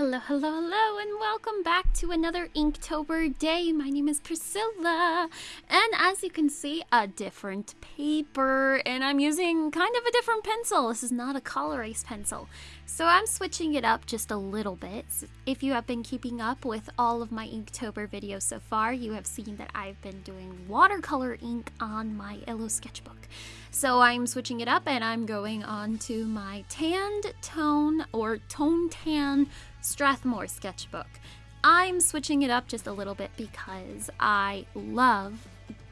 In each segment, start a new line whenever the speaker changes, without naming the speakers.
Hello, hello, hello, and welcome back to another Inktober day. My name is Priscilla, and as you can see, a different paper, and I'm using kind of a different pencil. This is not a Col-Erase pencil, so I'm switching it up just a little bit. If you have been keeping up with all of my Inktober videos so far, you have seen that I've been doing watercolor ink on my Illo sketchbook. So I'm switching it up and I'm going on to my tanned tone or tone tan Strathmore sketchbook. I'm switching it up just a little bit because I love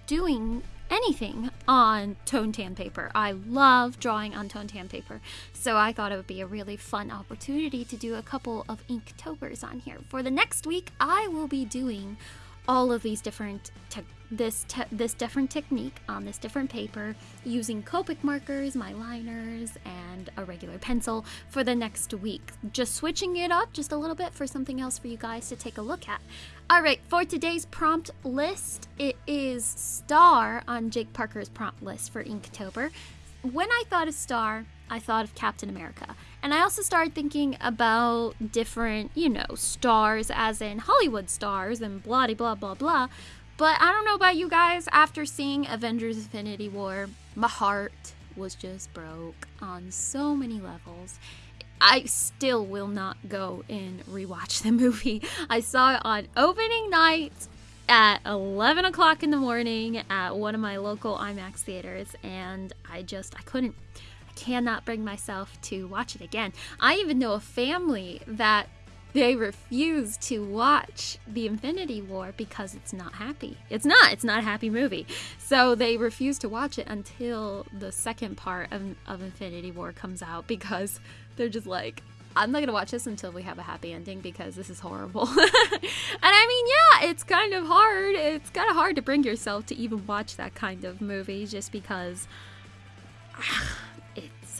doing anything on tone tan paper. I love drawing on tone tan paper. So I thought it would be a really fun opportunity to do a couple of Inktobers on here. For the next week, I will be doing all of these different this this different technique on this different paper using Copic markers, my liners, and a regular pencil for the next week. Just switching it up just a little bit for something else for you guys to take a look at. All right, for today's prompt list, it is star on Jake Parker's prompt list for Inktober. When I thought of star, I thought of Captain America. And I also started thinking about different, you know, stars, as in Hollywood stars and blah blah blah blah. But I don't know about you guys, after seeing Avengers Infinity War, my heart was just broke on so many levels. I still will not go and rewatch the movie. I saw it on opening night at 11 o'clock in the morning at one of my local IMAX theaters, and I just, I couldn't I cannot bring myself to watch it again. I even know a family that they refuse to watch the Infinity War because it's not happy. It's not. It's not a happy movie. So they refuse to watch it until the second part of, of Infinity War comes out because they're just like, I'm not gonna watch this until we have a happy ending because this is horrible. and I mean, yeah, it's kind of hard. It's kind of hard to bring yourself to even watch that kind of movie just because ah,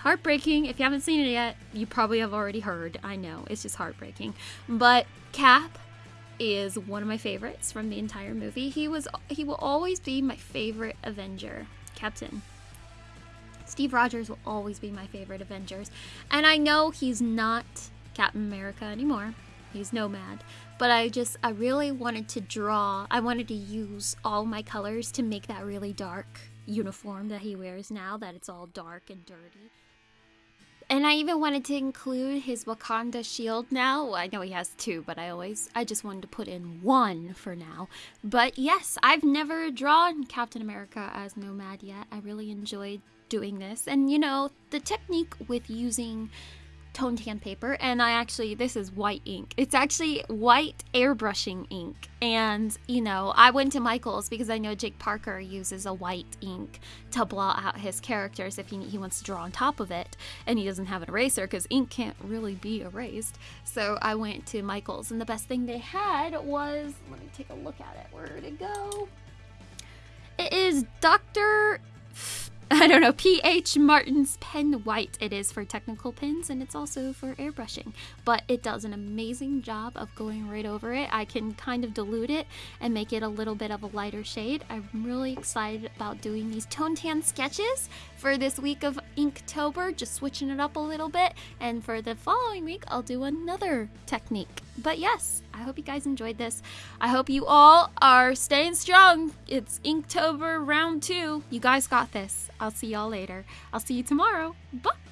heartbreaking. If you haven't seen it yet, you probably have already heard. I know, it's just heartbreaking. But Cap is one of my favorites from the entire movie. He was he will always be my favorite Avenger. Captain. Steve Rogers will always be my favorite Avengers. And I know he's not Captain America anymore. He's Nomad. But I just I really wanted to draw, I wanted to use all my colors to make that really dark uniform that he wears now, that it's all dark and dirty. And I even wanted to include his Wakanda shield now. I know he has two, but I always, I just wanted to put in one for now. But yes, I've never drawn Captain America as Nomad yet. I really enjoyed doing this. And you know, the technique with using tone tan paper and I actually this is white ink. It's actually white airbrushing ink. And you know, I went to Michaels because I know Jake Parker uses a white ink to blot out his characters if he, he wants to draw on top of it and he doesn't have an eraser because ink can't really be erased. So I went to Michaels and the best thing they had was let me take a look at it. Where did it go? It is Dr. I don't know, PH Martin's Pen White. It is for technical pens and it's also for airbrushing, but it does an amazing job of going right over it. I can kind of dilute it and make it a little bit of a lighter shade. I'm really excited about doing these tone tan sketches for this week of Inktober, just switching it up a little bit, and for the following week, I'll do another technique. But yes, I hope you guys enjoyed this. I hope you all are staying strong. It's Inktober round two. You guys got this. I'll see y'all later. I'll see you tomorrow. Bye.